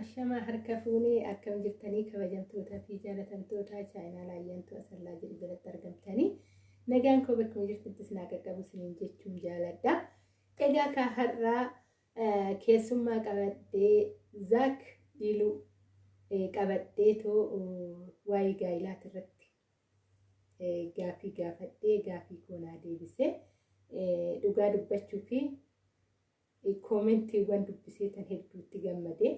Ashamaa harka fuunee akkam jirtanii kabajamtootaa fi jaalatamtoota chaayinaa laayyantuu asallaa jedhu jalatti argamtanii nagaan koo bakkuma jirtuttis naa qaqqabu isiniin jechuun jaaladha. Egaa ka har'aa keessummaa qabadhee zaak diiluu qabadhee too waa'ee gaa'ilaati irratti gaafii gaafadhee gaafii koonaa deebisee dhugaa dubbachuu fi koomentiiwwan dubbisee tan hedduutti gammadee.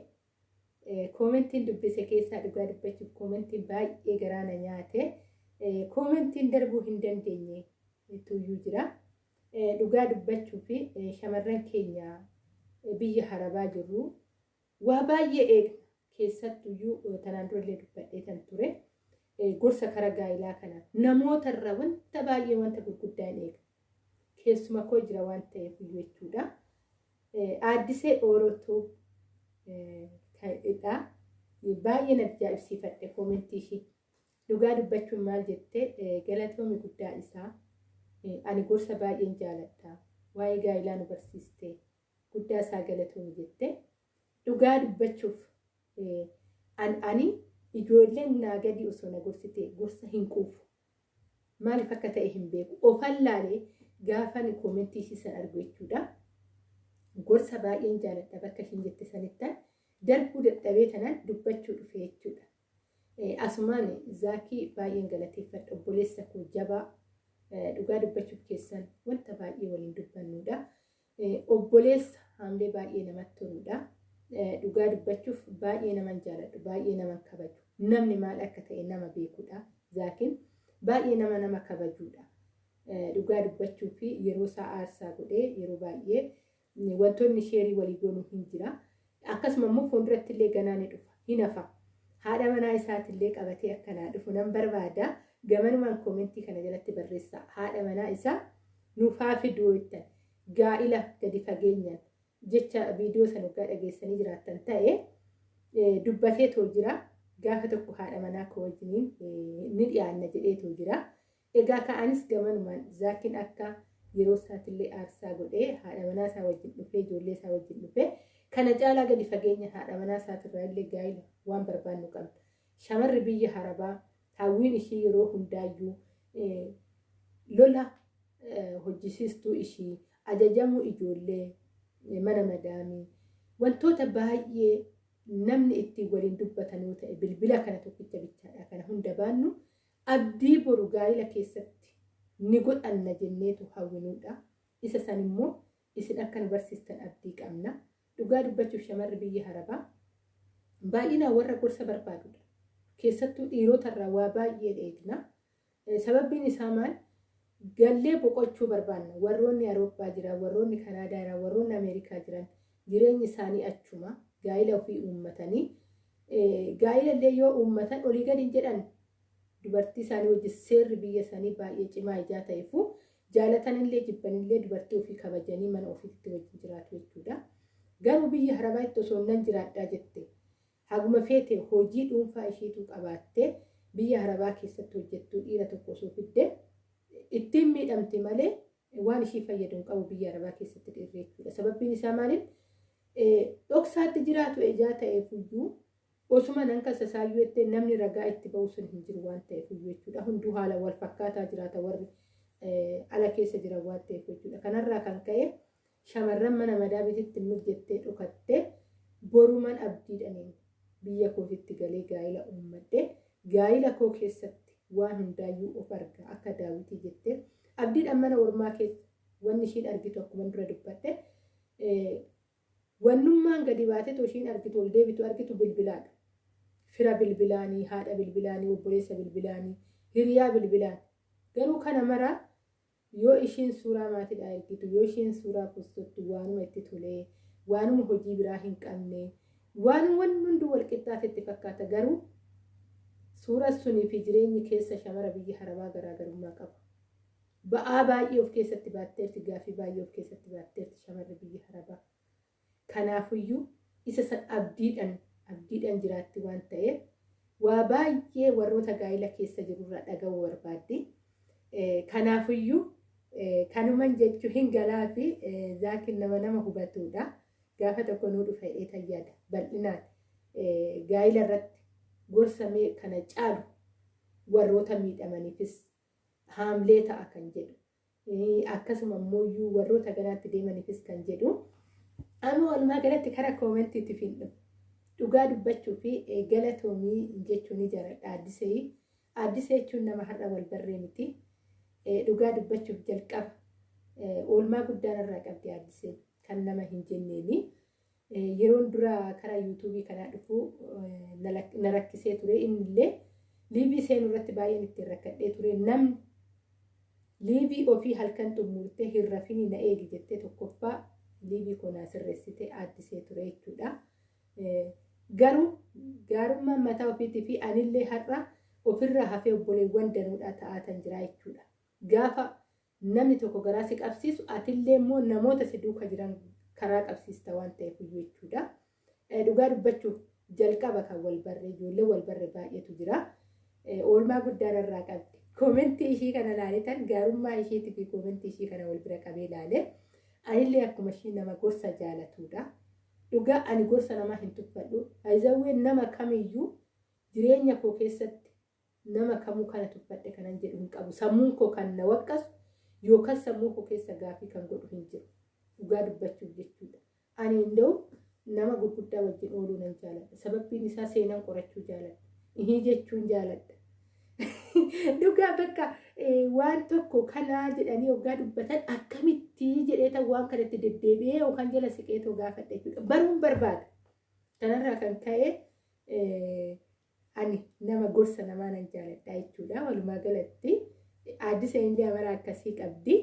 Koomentiin dubbise keessaa dhugaa dubbachuuf koomentiin baay'ee garaana nyaate koomentiin darbuu hin dandeenye tuyyuu jira. Dhugaa dubbachuu fi shamarran keenya biyya harabaa jirru waa baay'ee eegna keessattuyyuu tanaan durallee dubbadhee kan ture gorsa kara gaa'ilaa kana namootarra wanta baay'ee wanta gurguddaa hin eegna. Keessuma koo jira waan ta'eef jechuudha. Aaddisee Oorotoo ta'edha. Baay'ee na ajaa'ibsiifadhe koomentii ishii. Dhugaa dubbachuun maal jettee galatoomi guddaa isaa ani gorsa baay'een jaaladha. Waa'ee gaa'ilaa nu barsiiste guddaa isaa galatoomi jettee dhugaa dubbachuuf ani ijoolleen naa gadi osoo na gorsite gorsa hin quufu. Maaliif akka ta'e hin beeku. Ofallaalee gaafa koomentii ishii san argu jechuudha. Gorsa baay'een jaaladha bakka ishiin jette sanittan. Darbuu dadhabee tanan dubbachuu dhufe jechuudha. Asumaan zaakii baay'een galateeffadha obboleessa koo jabaa dhugaa dubbachuuf keessan wanta baay'ee waliin dubbannudha. Obboleessa haamlee baay'ee namatti toludha. Dhugaa dubbachuuf baay'ee naman jaaladhu baay'ee naman kabaju. Namni maal akka ta'e nama beekudha. Zaakiin baay'ee nama nama kabajuudha. Dhugaa dubbachuu fi yeroo isaa aarsaa godhee yeroo baay'ee wantoonni sheerii walii goonuu hin jira. Akkasuma immoo fuulduratti illee ganaa ni dhufa. Hin hafa haadha manaa isaatillee qabatee akkanaa dhufu. Nan barbaada. Gamanumaan koomentii kana jalatti barreessa. Haadha manaa isaa nuufaa fiduu jettan gaa'ila gadi fageenyaan jecha viidiyoo sana waggaa dhageessanii jiraattan ta'e dubbatee too jira. Gaafa tokko haadha manaa koo wajjiniin ni dhiyaanna jedhee too jira. Egaa ka'anis gamanumaan zaakiin akka yeroo isaatillee aarsaa godhee haadha manaa isaa wajjin dhufee ijoollee isaa wajjin dhufee kana caalaa gadi fageenya haadha manaa isaatirraa illee gaa'ila waan barbaannu qabna. Shamarri biyya harabaa hawwiin ishii yeroo hundaayyuu lola hojjisiistuu ishii ajajamuu ijoollee mana madaamii wantoota baay'ee namni ittiin waliin dubbatan yoo ta'e bilbila kana tokkicha bichaadha kana hunda baannu abdii boru gaa'ila keessatti ni godhanna jenneetu hawwinuudha. Isa san immoo isin akka nu barsiistan abdii qabna. Dhugaa dubbachuuf shamarri biyya harabaa baay'inaan warra gorsa barbaadudha. Keessattuu dhiirotarraa waa baay'ee eegna. Sababbiin isaa maal? Gallee boqochuu barbaanna. Warroonni Awurooppaa jiran, warroonni Kanaadaa jiran, warroonni Ameerikaa jiran jireenyi isaanii achuma gaa'ila ofii uummatanii gaa'ila illee yoo uummatan olii gadi jedhan dubartii isaanii wajjin seerri biyya isaanii baay'ee cimaa ijaa ta'eefu jaalatanillee jibbanillee dubartii ofii kabajanii mana ofiitti wajjin jiraatu jechuudha. Garuu biyya harabaatti osoo nan jiraadhaa jette haguma feete hojii dhuunfaa isheetu qabaattee biyya harabaa keessatti hojjettuu dhiira tokko osoo fidde ittiin miidhamti malee waan ishii fayyadu hin qabu biyya harabaa keessatti dhiirri jechuudha. Sababbiin isaa maaliif dhoksaatti jiraatu ejaa ta'eef iyyuu osuma nan kasasaayyuu jettee namni ragaa itti ba'u sun hin jiru waan ta'eef iyyuu jechuudha. Hunduu haala wal fakkaataa jiraata warri ala keessa jiran waan ta'eef jechuudha. Kanarraa kan ka'e shamarran mana madaabititti mijettee dhokattee boruman abdiidhaniin biyya kootitti galee gaa'ila uummadhe gaa'ila koo keessatti waan hundaayyuu of arga. Akka daawwitii jettee abdiidhaan mana ormaa keessa wanni ishiin argitu akkuma dura dubbadhe wannummaan gadi baatee ishiin argitu ol deebitu argitu bilbilaadha. Fira bilbilaanii, haadha bilbilaanii, obboleessa bilbilaanii, hiriyaa bilbilaan. Garuu kana maraa yoo ishiin suuraa maatiidhaa ergitu yoo ishiin suuraa postottu waanuma itti tolee waanuma hojii biraa hin qabne waan wanni hundi wal qixxaatetti fakkaata garuu suura sunii fi jireenyi keessa shamara biyya harabaa garaagarummaa qaba. Ba'aa baay'ee of keessatti baatteerti gaafii baay'ee of keessatti baatteerti shamarri biyya harabaa. Kanaafuyyuu isa san abdiidhaan abdiidhaan jiraatti waan ta'eef waa baay'ee warroota gaa'ila keessa jirurraa dhaga'uu barbaaddi. Kanaafuyyuu kanuman jechuu hin galaa fi zaakiin nama nama hubatudha. Gaafa tokko nuu dhufa jedhee tayyaada bal'inaan. gaa'ila irratti gorsamee kana caalu warroota miidhamaniifis haamlee ta'a kan jedhu. Akkasuma immoo warroota garaatti deemaniifis kan jedhu. Amma walumaa galatti karaa koomentiitti fiidhu dhugaa dubbachuu fi galatoomii jechuun ni jaaladha addisee addisee jechuun nama har'a wal barree miti dhugaa dubbachuuf jalqaba oolmaa guddaan irraa qabdi addisee kan nama hin jenneeni yeroon dura karaa yuutuubii kanaa dhufu na rakkisee ture innillee liivii seenuu irratti baay'een ittiin rakkadhee ture namni liivii ofii halkan xumurtee hin rafini na eegi jettee tokkoffaa liivii konaa sirreessitee addisee ture jechuudha. Garuu gaarummaan mataa ofiitii fi anillee har'a ofirraa hafee obboleewwan danuudhaa ta'aatan jira jechuudha. Gaafa namni tokko garaa si qabsiisu atillee immoo namoota si duuka jiran karaa qabsiista waan ta'eef jechuudha. Dhugaa dubbachuuf jalqaba kan wal barree ijoollee wal barree baay'eetu jira. Oolmaa guddaan irraa qabdi. Koomentii ishii kana ilaaletan gaarummaa ishiitii fi koomentii ishii kana wal bira qabee ilaale. Anillee akkuma ishii nama gorsa jaalatudha. Dhugaa ani gorsa namaa hin tuffadhu. Haayizawween nama kamiyyuu jireenya koo keessatti nama kamuu kana tuffadhe kanan jedhu hin qabu. Sammuun koo kan na waqqasu yookaan sammuu koo keessa gaafii kan godhu hin jiru. Dhugaa dubbachuuf jechuudha. Ani inda'u nama gurguddaa wajjin ooluu nan jaaladha. Sababbiin isaa seenaan qorachuu jaaladha. Ihii jechuun jaaladha. Dhugaa bakka waan tokko kanaa jedhanii hoggaa dubbatan akkamitti jedhee waan kanatti deddeebi'ee yookaan jala siqeetoo gaafadha jechuudha. Baruun barbaada. Kanarraa kan ka'e ani nama gorsa namaa nan jaaladha jechuudha. Walumaa galatti addisa illee amara akkasii qabdi.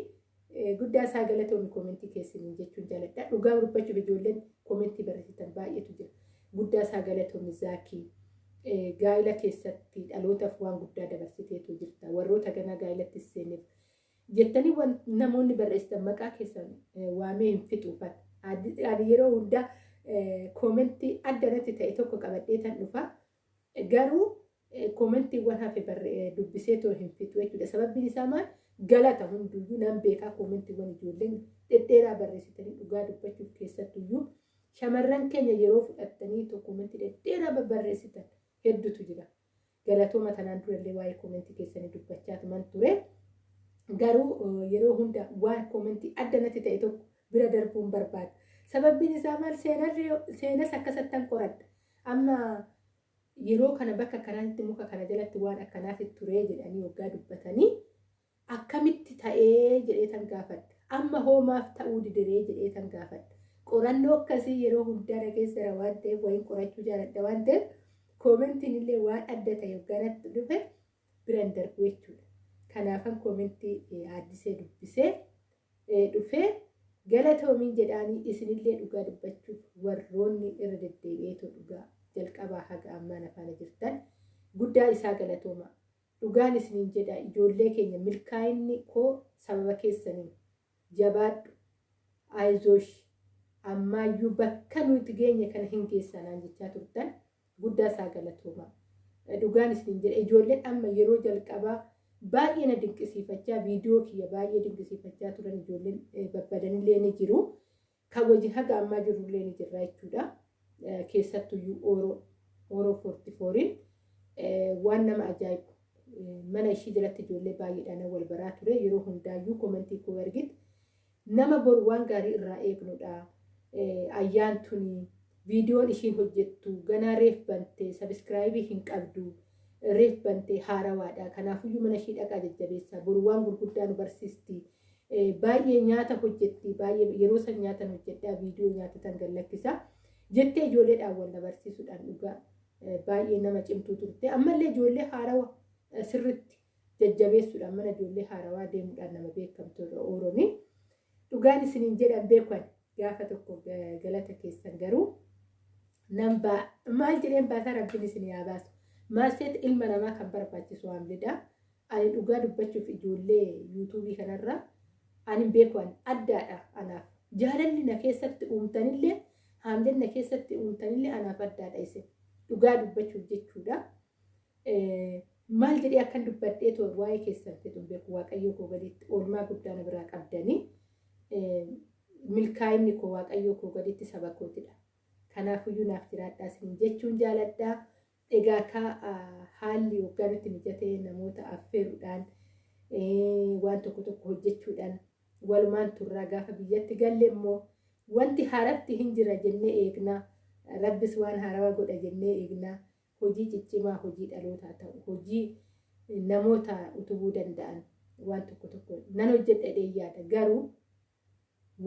Guddaa isaa galatoomii koomentii keessanii jechuun jaaladha. Dhugaa dubbachuuf ijoolleen koomentii barreessitan baay'eetu jira. Guddaa isaa galatoomii zaakii. gaa'ila keessatti dhalootaaf waan guddaa dabarsiteetu jirta. Warroota ganaa gaa'ilatti seeneef jettanii namoonni barreessitan maqaa keessan waamee hin fixuufan. Yeroo hundaa koomentii adda irratti ta'e tokko qabadhee tan dhufa. Garuu koomentiiwwan hafe dubbiseetoo hin fixu jechuudha. Sababbiin isaa maal galata hunduyyuu nan beekaa koomentiiwwan ijoolleen dhedheeraa barreessitanii dhugaa dubbachuuf keessattuyyuu shamarran keenya yeroo fudhattanii koomentii dhedheeraa barreessitan. hedduutu jira. Galatooma tanaan durallee waa'ee koomentii keessanii dubbachaa tuman ture. Garuu yeroo hunda waan koomentii adda natti ta'e tokko bira darbuun barbaada. Sababbiin isaa maal seenas akkasattan qoradha. Amma yeroo kana bakka kanaatti muka kana jalatti waan akkanaatti ture jedhanii waggaa dubbatanii akkamitti ta'ee jedhee tan gaafadha. Amma hoomaaf ta'uu didiree jedhee tan gaafadha. Qorannoo akkasii yeroo hundaa dhageessara waan ta'eef wayiin qorachuu jaaladha waan ta'eef koomentiin illee waan adda ta'e hogganatti dhufe biraan darbu jechuudha. Kanaafan koomentii addisee dubbisee dhufee galatoomiin jedhaanii isinillee dhugaa dubbachuuf warroonni irra deddeebi'eetoo dhugaa jalqabaa haga ammaan afaana jirtan guddaa isaa galatooma. Dhugaan isiniin jedha ijoollee keenya milkaa'inni koo sababa keessaniin jabaadhu aayizoosh ammaayyuu bakka nuti geenye kana hin geessanaan jechaa turtan. guddaa isaa galatooma. Dhugaan isiniin jedha ijoolleen amma yeroo jalqabaa baay'ee na dinqisiifachaa viidiyoo kiyya baay'ee dinqisiifachaa turan ijoolleen babbadanillee ni jiru. Kan wajjin haga ammaa jirullee ni jirra jechuudha. Keessattuyyuu ooroo ooroo foorti fooriin waan nama ajaa'ibu. Mana ishii jalatti ijoollee baay'eedhaan wal baraa ture. Yeroo hundaayyuu koomentii koo argite nama boru waan gaarii irraa eegnudha. Ayyaantunii viidiyoon ishiin hojjettu ganaa reef bantee sabiskiraayibii hin qabdu reef bantee haarawaadha. Kanaafuyyuu mana ishii dhaqaa jajjabeessa boru waan gurguddaa nu barsiisti. Baay'ee nyaata hojjetti baay'ee yeroo san nyaatan hojjedhaa viidiyoo nyaatatan gallakkisa jettee ijoolleedhaan wal na barsiisuudhaan dhugaa baay'ee nama cimtuu turte. Ammallee ijoollee haarawa sirriitti jajjabeessuudhaan mana ijoollee haarawaa deemuudhaan nama beekamtu irra oolanii dhugaan isiniin jedhan beekan gaafa tokko galata keessan garuu nan maal jedheen baasaa rabbiin isin yaa baasu? Maal seet ilma namaa kan barbaachisu haamlidha ani dhugaa dubbachuuf ijoollee yuutuubii kanarra ani beekan addaadha anaaf. Jaalalli na keessatti uumtanillee haamleen na keessatti uumtanillee anaaf addaadha isin dhugaa dubbachuuf jechuudha. Maal jedhee akkan dubbadhee waa'ee keessan fedhu beeku waaqayyoo koo gaditti oolmaa guddaa na biraa qabdanii milkaa'inni koo waaqayyoo koo gaditti saba kootidha. Kanaafuyyuu naaf jiraadhaa isiniin jechuun jaaladhaa. Egaa akka haalli waggaa nutti mijatee namoota affeeruudhaan waan tokko tokko hojjechuudhaan walumaan turraa gaafa biyyatti galle immoo wanti haaratti hin jira jennee eegnaa. Rabbis waan haarawaa godha jennee eegnaa. Hojii ciccimaa hojii dhalootaa ta'u hojii namoota utubuu danda'an waan tokko tokko nan hojjedhadhee yaada garuu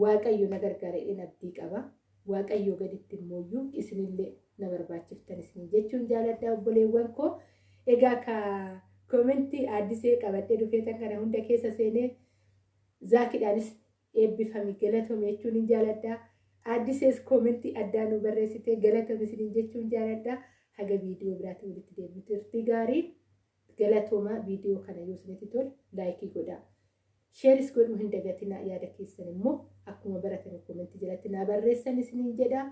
waaqayyo na gargaareedhaan abdii qaba. Waaqayyo gaditti immoo isinillee na barbaachiftan isin jechuun jaaladhaa obboleewwan koo. Egaa ka koomentii addisee qabadhee dhufeetan kana hunda keessa seenee zaakidhaanis eebbifame galatome jechuun hin jaaladhaa. Addisees koomentii addaa nu barreessitee galatome isiniin jechuun jaaladhaa. Haga viidiyoo biraatti walitti deebi'u turtii gaarii galatooma viidiyoo kana yoo isinitti tole laayikii godhaa. Sheeris godhuu hin dagatinaa yaada keessan immoo akkuma baratame koomentii jalatti naa barreessan isiniin jedhaa.